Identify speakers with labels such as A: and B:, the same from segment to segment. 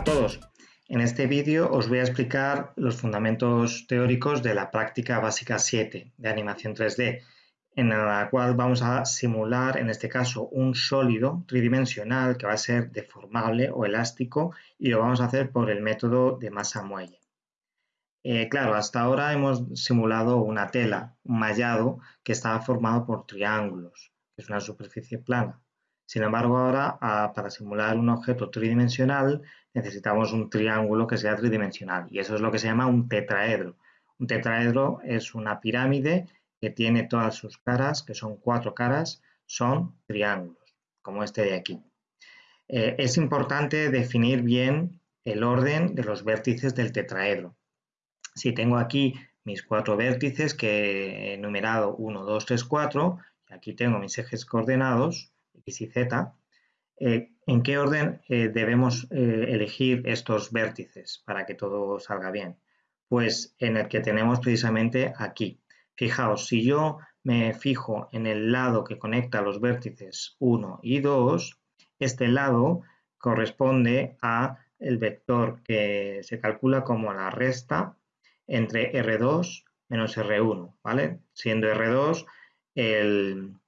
A: a todos. En este vídeo os voy a explicar los fundamentos teóricos de la práctica básica 7 de animación 3D, en la cual vamos a simular, en este caso, un sólido tridimensional que va a ser deformable o elástico y lo vamos a hacer por el método de masa muelle. Eh, claro, hasta ahora hemos simulado una tela, un mallado, que estaba formado por triángulos, que es una superficie plana. Sin embargo, ahora para simular un objeto tridimensional necesitamos un triángulo que sea tridimensional y eso es lo que se llama un tetraedro. Un tetraedro es una pirámide que tiene todas sus caras, que son cuatro caras, son triángulos, como este de aquí. Eh, es importante definir bien el orden de los vértices del tetraedro. Si tengo aquí mis cuatro vértices que he numerado 1, 2, 3, 4, y aquí tengo mis ejes coordenados, X y Z, eh, ¿en qué orden eh, debemos eh, elegir estos vértices para que todo salga bien? Pues en el que tenemos precisamente aquí. Fijaos, si yo me fijo en el lado que conecta los vértices 1 y 2, este lado corresponde a el vector que se calcula como la resta entre R2 menos R1, ¿vale? Siendo R2 el,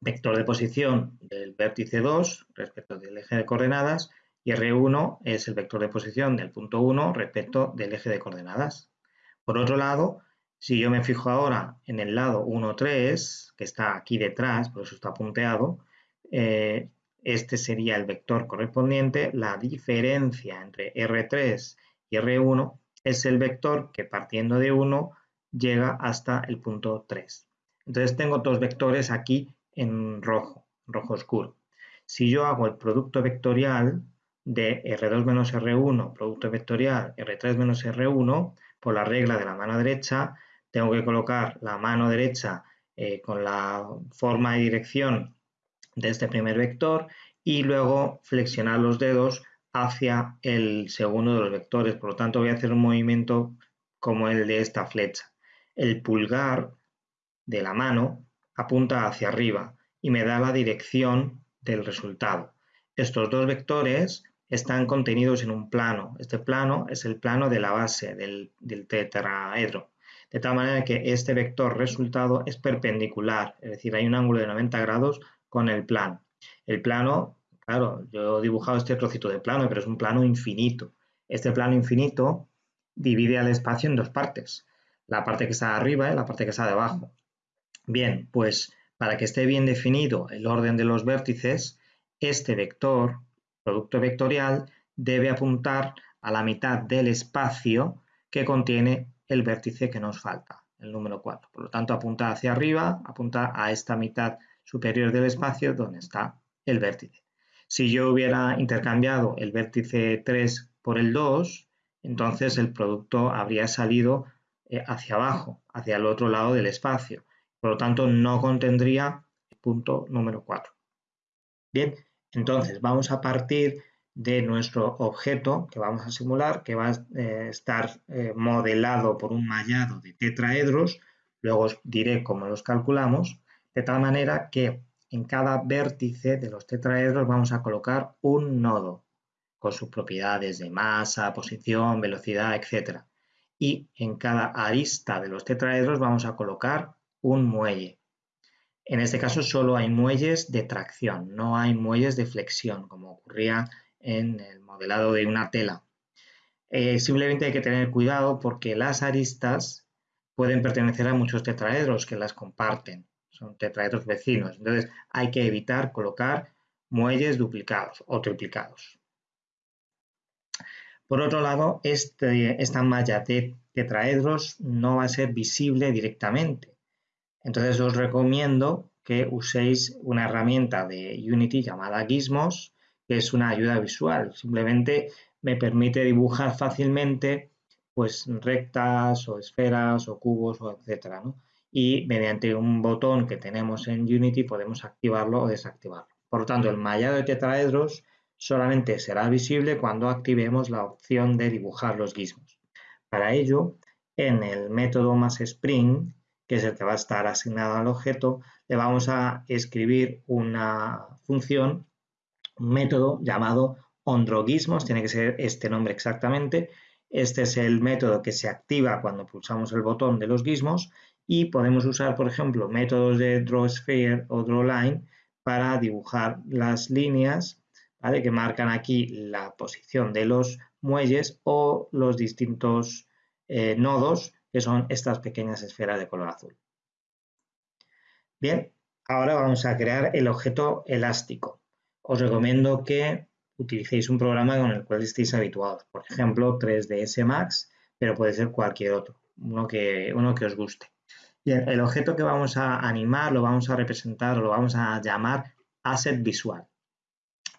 A: vector de posición del vértice 2 respecto del eje de coordenadas y R1 es el vector de posición del punto 1 respecto del eje de coordenadas. Por otro lado, si yo me fijo ahora en el lado 1, 3, que está aquí detrás, por eso está punteado, eh, este sería el vector correspondiente. La diferencia entre R3 y R1 es el vector que partiendo de 1 llega hasta el punto 3. Entonces tengo dos vectores aquí en rojo, rojo oscuro. Si yo hago el producto vectorial de R2 menos R1, producto vectorial R3 menos R1, por la regla de la mano derecha, tengo que colocar la mano derecha eh, con la forma y dirección de este primer vector y luego flexionar los dedos hacia el segundo de los vectores. Por lo tanto, voy a hacer un movimiento como el de esta flecha. El pulgar de la mano apunta hacia arriba y me da la dirección del resultado. Estos dos vectores están contenidos en un plano. Este plano es el plano de la base del, tetraedro. De tal manera que este vector resultado es perpendicular, es decir, hay un ángulo de 90 grados con el plano. El plano, claro, yo he dibujado este trocito de plano, pero es un plano infinito. Este plano infinito divide al espacio en dos partes, la parte que está arriba y la parte que está debajo. Bien, pues para que esté bien definido el orden de los vértices, este vector, producto vectorial, debe apuntar a la mitad del espacio que contiene el vértice que nos falta, el número 4. Por lo tanto, apunta hacia arriba, apunta a esta mitad superior del espacio donde está el vértice. Si yo hubiera intercambiado el vértice 3 por el 2, entonces el producto habría salido eh, hacia abajo, hacia el otro lado del espacio. Por lo tanto, no contendría el punto número 4. Bien, entonces vamos a partir de nuestro objeto que vamos a simular, que va a eh, estar eh, modelado por un mallado de tetraedros, luego os diré cómo los calculamos, de tal manera que en cada vértice de los tetraedros vamos a colocar un nodo con sus propiedades de masa, posición, velocidad, etc. Y en cada arista de los tetraedros vamos a colocar un muelle. En este caso solo hay muelles de tracción, no hay muelles de flexión, como ocurría en el modelado de una tela. Eh, simplemente hay que tener cuidado porque las aristas pueden pertenecer a muchos tetraedros que las comparten, son tetraedros vecinos. Entonces hay que evitar colocar muelles duplicados o triplicados. Por otro lado, este, esta malla de tetraedros no va a ser visible directamente. Entonces os recomiendo que uséis una herramienta de Unity llamada Gizmos, que es una ayuda visual. Simplemente me permite dibujar fácilmente pues rectas o esferas o cubos o etcétera, Y mediante un botón que tenemos en Unity podemos activarlo o desactivarlo. Por lo tanto, el mallado de tetraedros solamente será visible cuando activemos la opción de dibujar los gizmos. Para ello, en el método más Spring que es el que va a estar asignado al objeto, le vamos a escribir una función, un método llamado OnDrawGizmos, tiene que ser este nombre exactamente. Este es el método que se activa cuando pulsamos el botón de los gizmos y podemos usar, por ejemplo, métodos de DrawSphere o DrawLine para dibujar las líneas que marcan aquí la posición de los muelles o los distintos eh, nodos que son estas pequeñas esferas de color azul. Bien, ahora vamos a crear el objeto elástico. Os recomiendo que utilicéis un programa con el cual estéis habituados, por ejemplo 3ds Max, pero puede ser cualquier otro, uno que, uno que os guste. Bien, el objeto que vamos a animar, lo vamos a representar o lo vamos a llamar asset visual.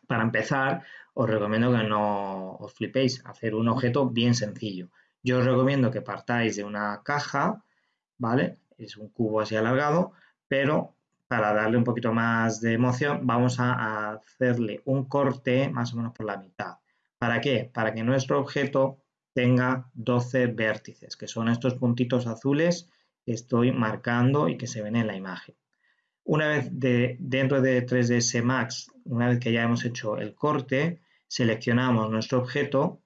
A: Para empezar, os recomiendo que no os flipéis, hacer un objeto bien sencillo. Yo os recomiendo que partáis de una caja, ¿vale? Es un cubo así alargado, pero para darle un poquito más de emoción, vamos a hacerle un corte más o menos por la mitad. ¿Para qué? Para que nuestro objeto tenga 12 vértices, que son estos puntitos azules que estoy marcando y que se ven en la imagen. Una vez de, dentro de 3ds Max, una vez que ya hemos hecho el corte, seleccionamos nuestro objeto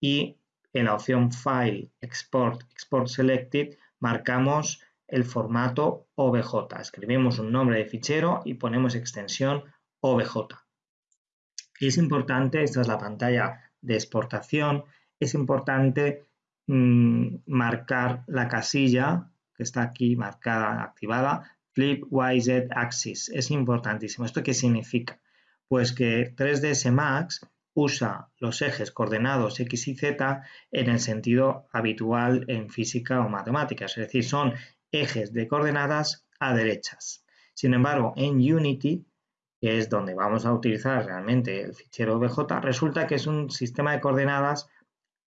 A: y en la opción File, Export, Export Selected, marcamos el formato OBJ. Escribimos un nombre de fichero y ponemos extensión OBJ. Es importante, esta es la pantalla de exportación, es importante mm, marcar la casilla que está aquí marcada, activada, Flip YZ Axis. Es importantísimo. ¿Esto qué significa? Pues que 3ds Max usa los ejes coordenados X y Z en el sentido habitual en física o matemáticas, es decir, son ejes de coordenadas a derechas. Sin embargo, en Unity, que es donde vamos a utilizar realmente el fichero OBJ, resulta que es un sistema de coordenadas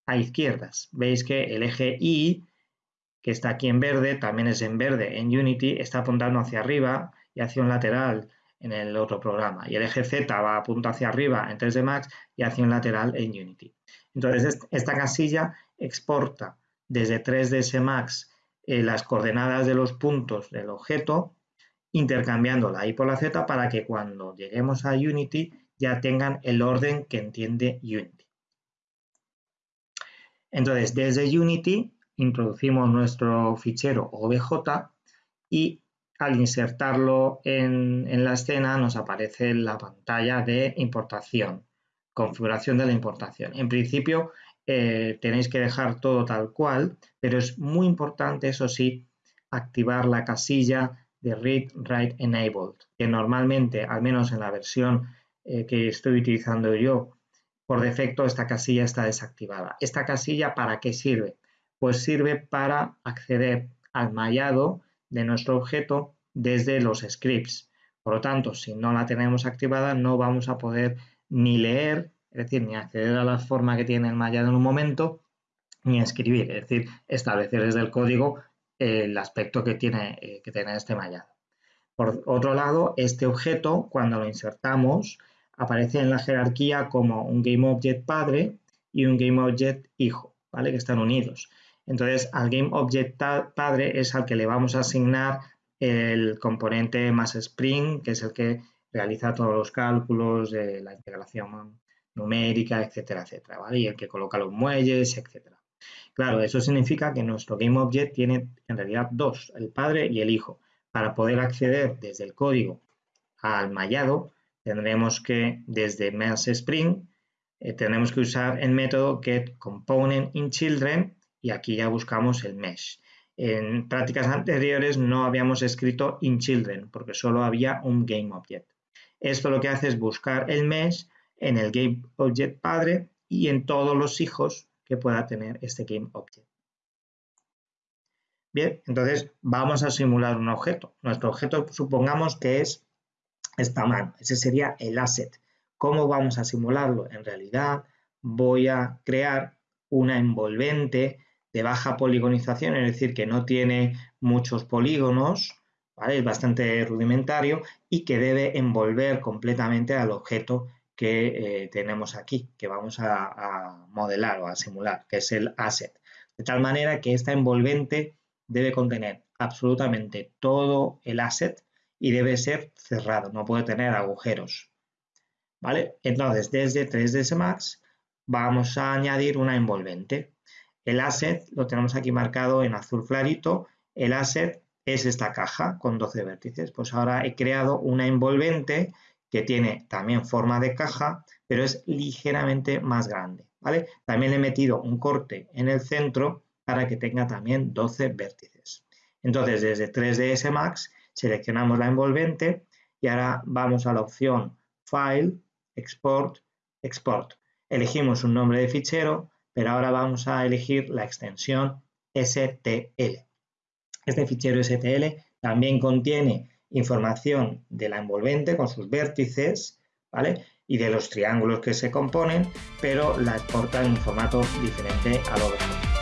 A: a izquierdas. Veis que el eje Y, que está aquí en verde, también es en verde en Unity, está apuntando hacia arriba y hacia un lateral en el otro programa. Y el eje Z va apunta hacia arriba en 3D Max y hacia un lateral en Unity. Entonces, esta casilla exporta desde 3ds Max eh, las coordenadas de los puntos del objeto, intercambiando la Y por la Z para que cuando lleguemos a Unity ya tengan el orden que entiende Unity. Entonces, desde Unity introducimos nuestro fichero OBJ y al insertarlo en, la escena nos aparece la pantalla de importación, configuración de la importación. En principio eh, tenéis que dejar todo tal cual, pero es muy importante, eso sí, activar la casilla de Read Write Enabled, que normalmente, al menos en la versión eh, que estoy utilizando yo, por defecto esta casilla está desactivada. ¿Esta casilla para qué sirve? Pues sirve para acceder al mallado de nuestro objeto desde los scripts. Por lo tanto, si no la tenemos activada, no vamos a poder ni leer, es decir, ni acceder a la forma que tiene el mallado en un momento, ni escribir, es decir, establecer desde el código el aspecto que tiene eh, que tener este mallado. Por otro lado, este objeto, cuando lo insertamos, aparece en la jerarquía como un GameObject padre y un GameObject hijo, ¿vale? Que están unidos. Entonces, al GameObject padre es al que le vamos a asignar el componente más Spring, que es el que realiza todos los cálculos de la integración numérica, etcétera, etcétera, ¿vale? Y el que coloca los muelles, etcétera. Claro, eso significa que nuestro GameObject tiene en realidad dos, el padre y el hijo. Para poder acceder desde el código al mallado, tendremos que, desde Spring, eh, que usar el método getComponentInChildren y aquí ya buscamos el mesh. En prácticas anteriores no habíamos escrito inChildren porque solo había un GameObject. Esto lo que hace es buscar el mesh en el GameObject padre y en todos los hijos que pueda tener este GameObject. Bien, entonces vamos a simular un objeto. Nuestro objeto supongamos que es esta mano. Ese sería el asset. ¿Cómo vamos a simularlo? En realidad voy a crear una envolvente de baja poligonización, es decir, que no tiene muchos polígonos, es bastante rudimentario y que debe envolver completamente al objeto que eh, tenemos aquí, que vamos a, modelar o a simular, que es el asset. De tal manera que esta envolvente debe contener absolutamente todo el asset y debe ser cerrado, no puede tener agujeros. ¿vale? Entonces, desde 3ds Max vamos a añadir una envolvente. El asset lo tenemos aquí marcado en azul clarito. El asset es esta caja con 12 vértices. Pues ahora he creado una envolvente que tiene también forma de caja, pero es ligeramente más grande. ¿vale? También le he metido un corte en el centro para que tenga también 12 vértices. Entonces, desde 3ds Max seleccionamos la envolvente y ahora vamos a la opción File, Export, Export. Elegimos un nombre de fichero, pero ahora vamos a elegir la extensión STL. Este fichero STL también contiene información de la envolvente con sus vértices, ¿vale? Y de los triángulos que se componen, pero la exporta en un formato diferente a lo demás.